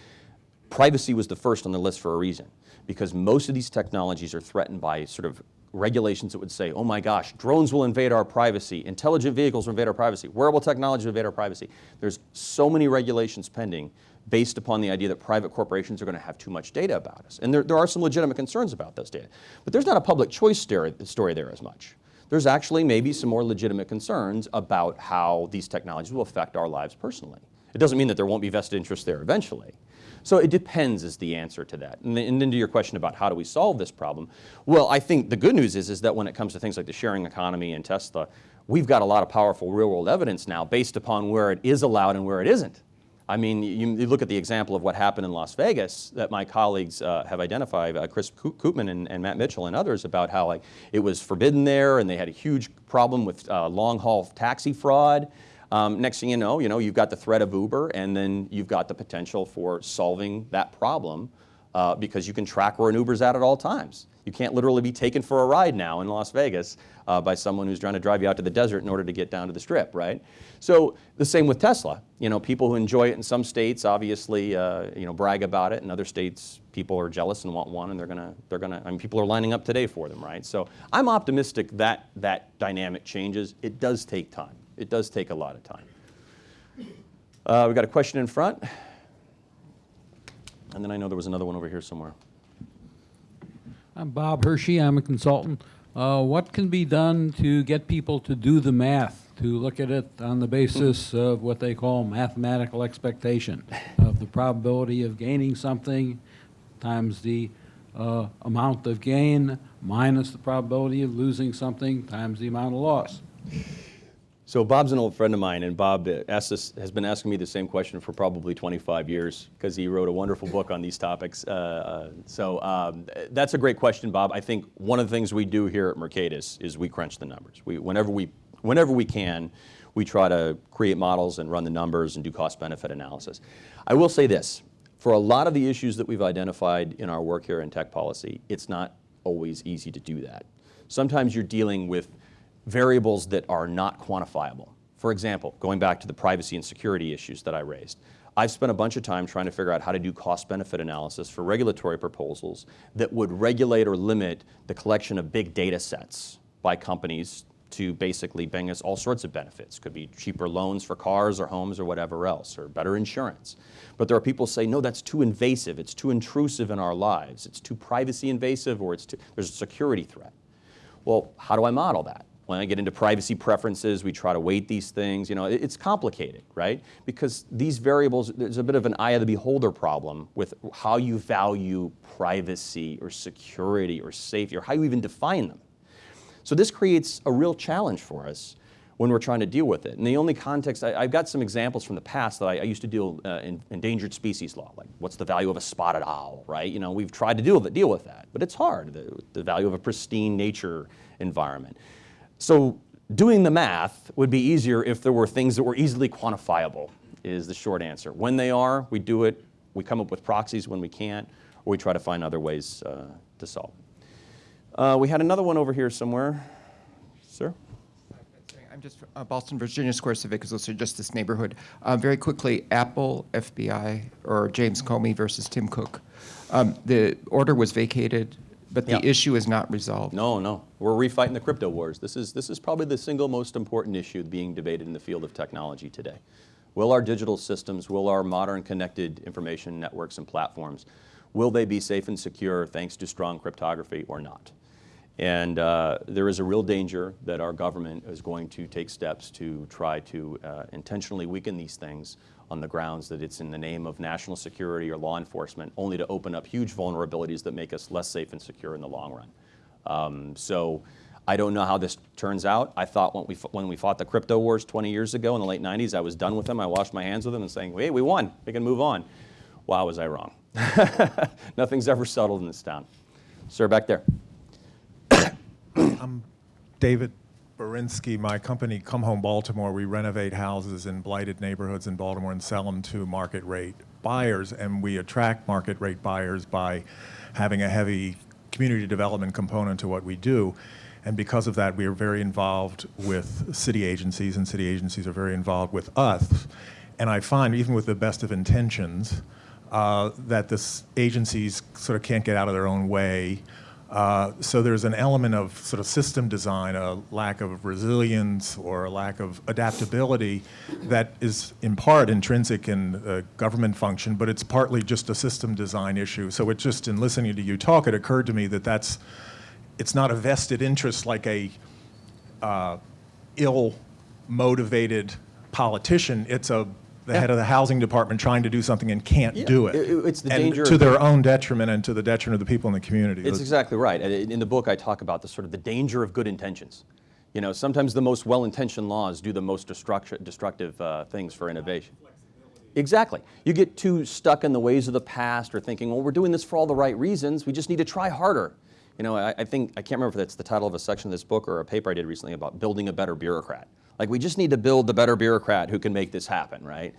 Privacy was the first on the list for a reason, because most of these technologies are threatened by sort of regulations that would say, oh my gosh, drones will invade our privacy, intelligent vehicles will invade our privacy, wearable technology will invade our privacy. There's so many regulations pending based upon the idea that private corporations are going to have too much data about us. And there, there are some legitimate concerns about those data. But there's not a public choice story, story there as much. There's actually maybe some more legitimate concerns about how these technologies will affect our lives personally. It doesn't mean that there won't be vested interests there eventually. So it depends is the answer to that. And then, to your question about how do we solve this problem, well, I think the good news is, is that when it comes to things like the sharing economy and Tesla, we've got a lot of powerful real world evidence now based upon where it is allowed and where it isn't. I mean, you, you look at the example of what happened in Las Vegas that my colleagues uh, have identified, uh, Chris Ko- Koopman and, and Matt Mitchell and others, about how like it was forbidden there, and they had a huge problem with uh, long haul taxi fraud. Um, next thing you know, you know, you've got the threat of Uber, and then you've got the potential for solving that problem uh, because you can track where an Uber's at at all times. You can't literally be taken for a ride now in Las Vegas uh, by someone who's trying to drive you out to the desert in order to get down to the strip, right? So the same with Tesla. You know, people who enjoy it in some states obviously, uh, you know, brag about it. In other states, people are jealous and want one, and they're gonna, they're gonna. I mean, people are lining up today for them, right? So I'm optimistic that that dynamic changes. It does take time. It does take a lot of time. Uh, we got a question in front, and then I know there was another one over here somewhere. I'm Bob Hershey. I'm a consultant. Uh, what can be done to get people to do the math to look at it on the basis of what they call mathematical expectation of the probability of gaining something times the uh, amount of gain minus the probability of losing something times the amount of loss. So Bob's an old friend of mine, and Bob this, has been asking me the same question for probably 25 years because he wrote a wonderful book on these topics. Uh, so um, that's a great question, Bob. I think one of the things we do here at Mercatus is we crunch the numbers. We, whenever, we, whenever we can, we try to create models and run the numbers and do cost-benefit analysis. I will say this, for a lot of the issues that we've identified in our work here in tech policy, it's not always easy to do that. Sometimes you're dealing with variables that are not quantifiable. For example, going back to the privacy and security issues that I raised, I've spent a bunch of time trying to figure out how to do cost-benefit analysis for regulatory proposals that would regulate or limit the collection of big data sets by companies to basically bring us all sorts of benefits. Could be cheaper loans for cars or homes or whatever else, or better insurance. But there are people say, no, that's too invasive, it's too intrusive in our lives, it's too privacy invasive, or it's too, there's a security threat. Well, how do I model that? When I get into privacy preferences, we try to weight these things. You know, it- it's complicated, right? Because these variables, there's a bit of an eye of the beholder problem with how you value privacy or security or safety or how you even define them. So this creates a real challenge for us when we're trying to deal with it. And the only context, I, have got some examples from the past that I, I used to deal uh, in endangered species law, like what's the value of a spotted owl, right? You know, we've tried to deal with, deal with that, but it's hard, the, the value of a pristine nature environment. So doing the math would be easier if there were things that were easily quantifiable, is the short answer. When they are, we do it, we come up with proxies when we can't, or we try to find other ways uh, to solve. Uh, we had another one over here somewhere. Sir? I'm just uh, Ballston, Virginia Square Civic also just this neighborhood. Uh, very quickly, Apple, FBI, or James Comey versus Tim Cook. Um, the order was vacated, but the Yeah. issue is not resolved. No, no. We're refighting the crypto wars. This is, this is probably the single most important issue being debated in the field of technology today. Will our digital systems, will our modern connected information networks and platforms, will they be safe and secure thanks to strong cryptography or not? And uh, there is a real danger that our government is going to take steps to try to uh, intentionally weaken these things on the grounds that it's in the name of national security or law enforcement, only to open up huge vulnerabilities that make us less safe and secure in the long run. Um, so I don't know how this turns out. I thought when we, when we fought the crypto wars 20 years ago in the late 90s, I was done with them. I washed my hands with them and saying, hey, we won. We can move on. Wow, was I wrong. Nothing's ever settled in this town. Sir, back there. I'm David Barinsky, my company, Come Home Baltimore, we renovate houses in blighted neighborhoods in Baltimore and sell them to market rate buyers. And we attract market rate buyers by having a heavy community development component to what we do. And because of that, we are very involved with city agencies, and city agencies are very involved with us. And I find, even with the best of intentions, uh, that this agencies sort of can't get out of their own way. Uh, so there's an element of sort of system design, a lack of resilience or a lack of adaptability that is in part intrinsic in government function, but it's partly just a system design issue. So it just, in listening to you talk, it occurred to me that that's, it's not a vested interest like a uh, ill-motivated politician. It's a the head of the housing department trying to do something and can't Yeah, do it. it- it- it's the and danger to their own detriment and to the detriment of the people in the community. It's exactly right. In in the book, I talk about the sort of the danger of good intentions. You know, sometimes the most well-intentioned laws do the most destructive uh, things for innovation. Exactly. You get too stuck in the ways of the past or thinking, well, we're doing this for all the right reasons. We just need to try harder. You know, I, I think, I can't remember if that's the title of a section of this book or a paper I did recently about building a better bureaucrat. Like, we just need to build the better bureaucrat who can make this happen, right?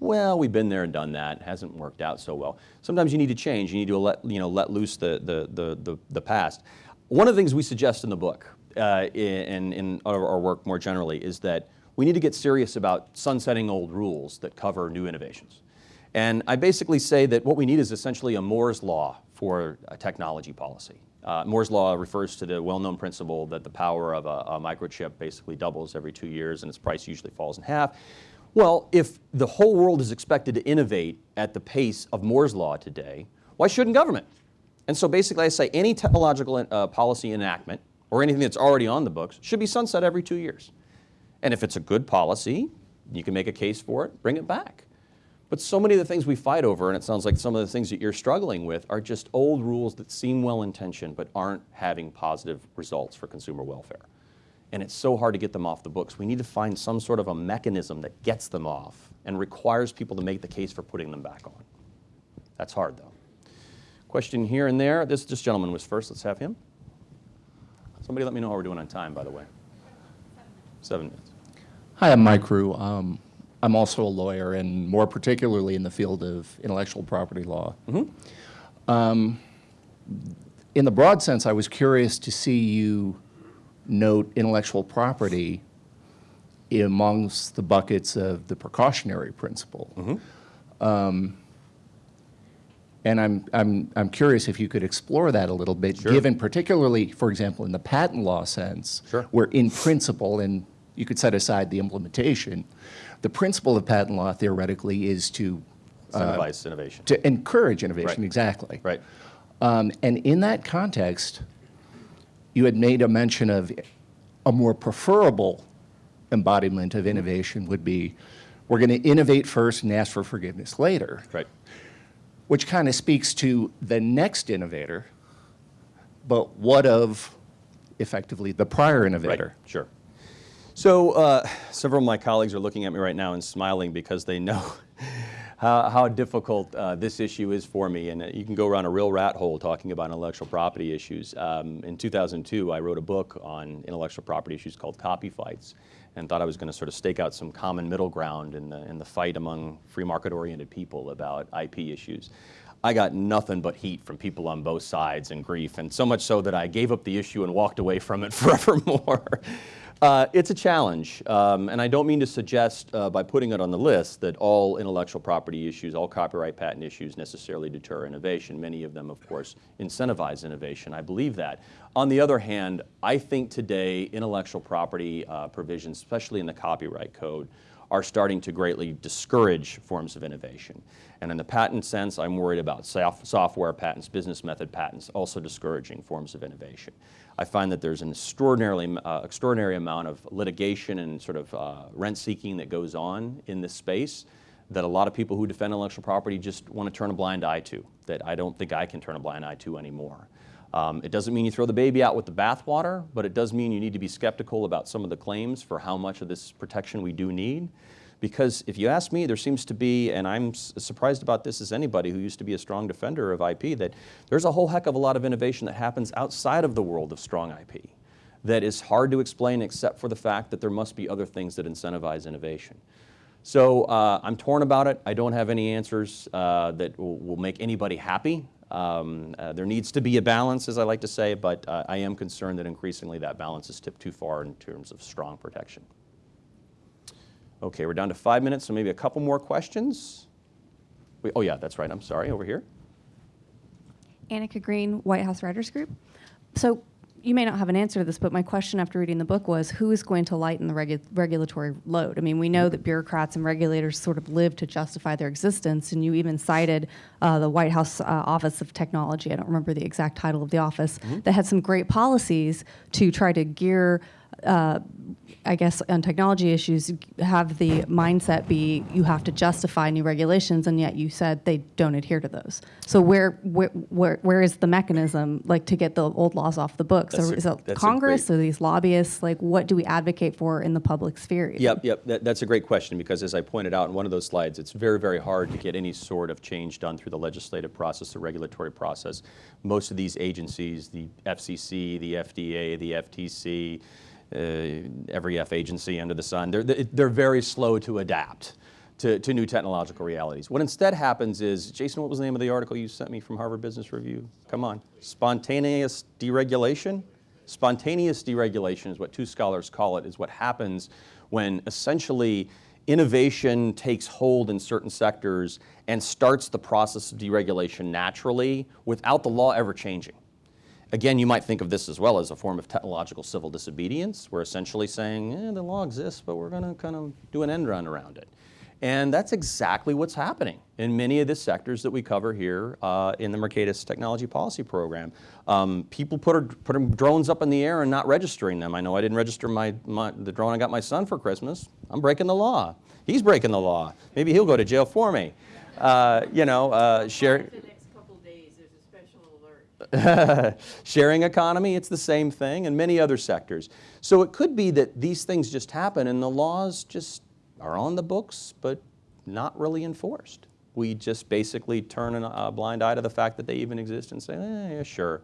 Well, we've been there and done that. It hasn't worked out so well. Sometimes you need to change. You need to let, you know, let loose the, the, the, the, the past. One of the things we suggest in the book, uh, in, in our, work more generally, is that we need to get serious about sunsetting old rules that cover new innovations. And I basically say that what we need is essentially a Moore's law for a technology policy. Uh, Moore's law refers to the well-known principle that the power of a, a microchip basically doubles every two years and its price usually falls in half. Well, if the whole world is expected to innovate at the pace of Moore's law today, why shouldn't government? And so basically I say any technological uh, policy enactment or anything that's already on the books should be sunset every two years. And if it's a good policy, you can make a case for it, bring it back. But so many of the things we fight over, and it sounds like some of the things that you're struggling with, are just old rules that seem well intentioned but aren't having positive results for consumer welfare. And it's so hard to get them off the books. We need to find some sort of a mechanism that gets them off and requires people to make the case for putting them back on. That's hard, though. Question here and there. This, this gentleman was first. Let's have him. Somebody let me know how we're doing on time, by the way. Seven minutes. Hi, I'm Mike Rue. Um, I'm also a lawyer, and more particularly in the field of intellectual property law. Um, in the broad sense, I was curious to see you note intellectual property amongst the buckets of the precautionary principle. Um, and I'm, I'm, I'm curious if you could explore that a little bit, Sure. given particularly, for example, in the patent law sense, Sure. where in principle, and you could set aside the implementation, the principle of patent law theoretically is to, Incentivize innovation. to encourage innovation, Right. exactly. Right. Um, and in that context, you had made a mention of a more preferable embodiment of innovation would be we're going to innovate first and ask for forgiveness later, Right. which kind of speaks to the next innovator, but what of effectively the prior innovator? Right, sure. So uh, several of my colleagues are looking at me right now and smiling because they know how, how difficult uh, this issue is for me. And uh, you can go around a real rat hole talking about intellectual property issues. Um, in 2002, I wrote a book on intellectual property issues called Copy Fights and thought I was going to sort of stake out some common middle ground in the, in the fight among free market-oriented people about IP issues. I got nothing but heat from people on both sides and grief, and so much so that I gave up the issue and walked away from it forevermore. Uh, it's a challenge, um, and I don't mean to suggest uh, by putting it on the list that all intellectual property issues, all copyright patent issues necessarily deter innovation. Many of them, of course, incentivize innovation. I believe that. On the other hand, I think today intellectual property uh, provisions, especially in the copyright code, are starting to greatly discourage forms of innovation. And in the patent sense, I'm worried about soft software patents, business method patents, also discouraging forms of innovation. I find that there's an extraordinarily, uh, extraordinary amount of litigation and sort of uh, rent seeking that goes on in this space that a lot of people who defend intellectual property just want to turn a blind eye to, that I don't think I can turn a blind eye to anymore. Um, it doesn't mean you throw the baby out with the bathwater, but it does mean you need to be skeptical about some of the claims for how much of this protection we do need. Because if you ask me, there seems to be, and I'm surprised about this as anybody who used to be a strong defender of IP, that there's a whole heck of a lot of innovation that happens outside of the world of strong IP that is hard to explain except for the fact that there must be other things that incentivize innovation. So uh, I'm torn about it. I don't have any answers uh, that will, will make anybody happy. Um, uh, there needs to be a balance, as I like to say, but uh, I am concerned that increasingly that balance is tipped too far in terms of strong protection. Okay, we're down to five minutes, so maybe a couple more questions. We, oh yeah, that's right. I'm sorry. Over here. Annika Green, White House Writers Group. So you may not have an answer to this, but my question after reading the book was who is going to lighten the regu- regulatory load? I mean, we know that bureaucrats and regulators sort of live to justify their existence, and you even cited uh, the White House uh, Office of Technology, I don't remember the exact title of the office, that had some great policies to try to gear. Uh, I guess on technology issues, have the mindset be you have to justify new regulations, and yet you said they don't adhere to those. So where where where, where is the mechanism like to get the old laws off the books? That's Or a- is it Congress great- or these lobbyists? Like what do we advocate for in the public sphere? even? Yep, yep. That, that's a great question because, as I pointed out in one of those slides, it's very, very hard to get any sort of change done through the legislative process, the regulatory process. Most of these agencies, the FCC, the FDA, the FTC, Uh, every F agency under the sun, they're, they're very slow to adapt to, to new technological realities. What instead happens is, Jason, what was the name of the article you sent me from Harvard Business Review? Come on. Spontaneous deregulation? Spontaneous deregulation is what two scholars call it, is what happens when essentially innovation takes hold in certain sectors and starts the process of deregulation naturally without the law ever changing. Again, you might think of this as well as a form of technological civil disobedience. We're essentially saying, eh, the law exists, but we're going to kind of do an end run around it. And that's exactly what's happening in many of the sectors that we cover here uh, in the Mercatus Technology Policy Program. Um, people put, putting drones up in the air and not registering them. I know I didn't register my, my, the drone I got my son for Christmas. I'm breaking the law. He's breaking the law. Maybe he'll go to jail for me. Uh, you know, uh, share, The next couple days, there's a special alert. sharing economy, it's the same thing, and many other sectors. So it could be that these things just happen and the laws just are on the books, but not really enforced. We just basically turn a blind eye to the fact that they even exist and say, eh, yeah, sure.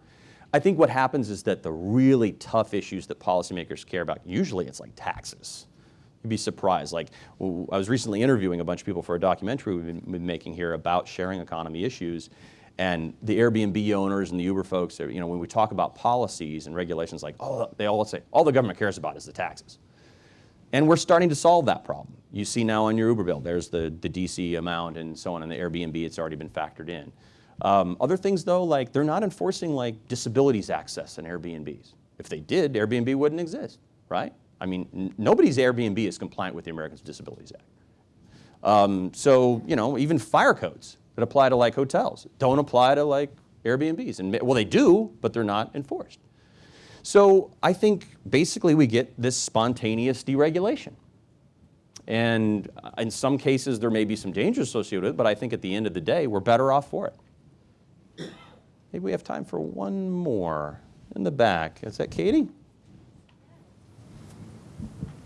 I think what happens is that the really tough issues that policymakers care about, usually it's like taxes. You'd be surprised. Like, I was recently interviewing a bunch of people for a documentary we've been, been making here about sharing economy issues. And the Airbnb owners and the Uber folks, you know, when we talk about policies and regulations, like, oh, they all say, all the government cares about is the taxes. And we're starting to solve that problem. You see now on your Uber bill, there's the, the DC amount and so on, and the Airbnb, it's already been factored in. Um, other things though, like they're not enforcing like disabilities access in Airbnbs. If they did, Airbnb wouldn't exist, right? I mean, nobody's Airbnb is compliant with the Americans with Disabilities Act. Um, so, you know, even fire codes that apply to like hotels don't apply to like Airbnbs. And well, they do, but they're not enforced. So I think basically we get this spontaneous deregulation. And uh, in some cases, there may be some dangers associated with it, but I think at the end of the day, we're better off for it. Maybe we have time for one more in the back. Is that Katie?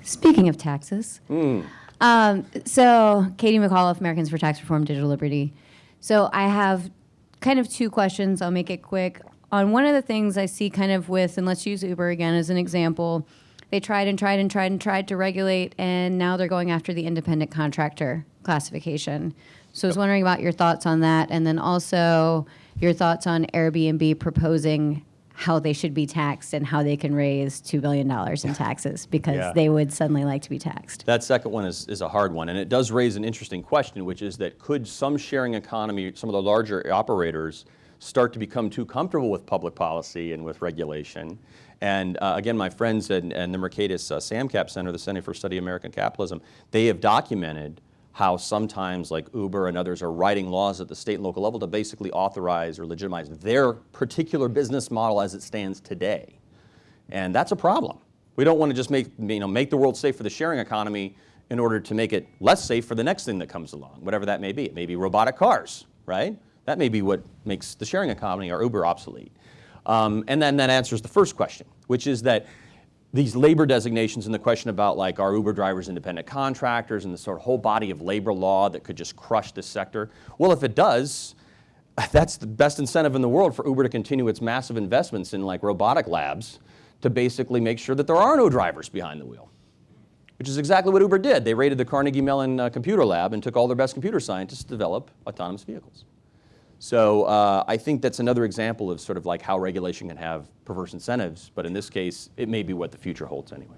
Speaking of taxes, um, so Katie McAuliffe, Americans for Tax Reform, Digital Liberty. So I have kind of two questions. I'll make it quick. On one of the things I see kind of with, and let's use Uber again as an example, they tried and tried and tried and tried to regulate, and now they're going after the independent contractor classification. So I was wondering about your thoughts on that, and then also your thoughts on Airbnb proposing how they should be taxed and how they can raise $2 billion in taxes because Yeah. they would suddenly like to be taxed. That second one is, is a hard one, and it does raise an interesting question, which is that could some sharing economy, some of the larger operators, start to become too comfortable with public policy and with regulation? And uh, again, my friends in, in the Mercatus uh, SAMCAP Center, the Center for Study of American Capitalism, they have documented how sometimes like Uber and others are writing laws at the state and local level to basically authorize or legitimize their particular business model as it stands today. And that's a problem. We don't want to just make, you know, make the world safe for the sharing economy in order to make it less safe for the next thing that comes along, whatever that may be. It may be robotic cars, right? That may be what makes the sharing economy or Uber obsolete. Um, and then that answers the first question, which is that these labor designations and the question about like are Uber drivers independent contractors and the sort of whole body of labor law that could just crush this sector. Well, if it does, that's the best incentive in the world for Uber to continue its massive investments in like robotic labs to basically make sure that there are no drivers behind the wheel. Which is exactly what Uber did. They raided the Carnegie Mellon uh, computer lab and took all their best computer scientists to develop autonomous vehicles. So uh, I think that's another example of sort of like how regulation can have perverse incentives, but in this case, it may be what the future holds anyway.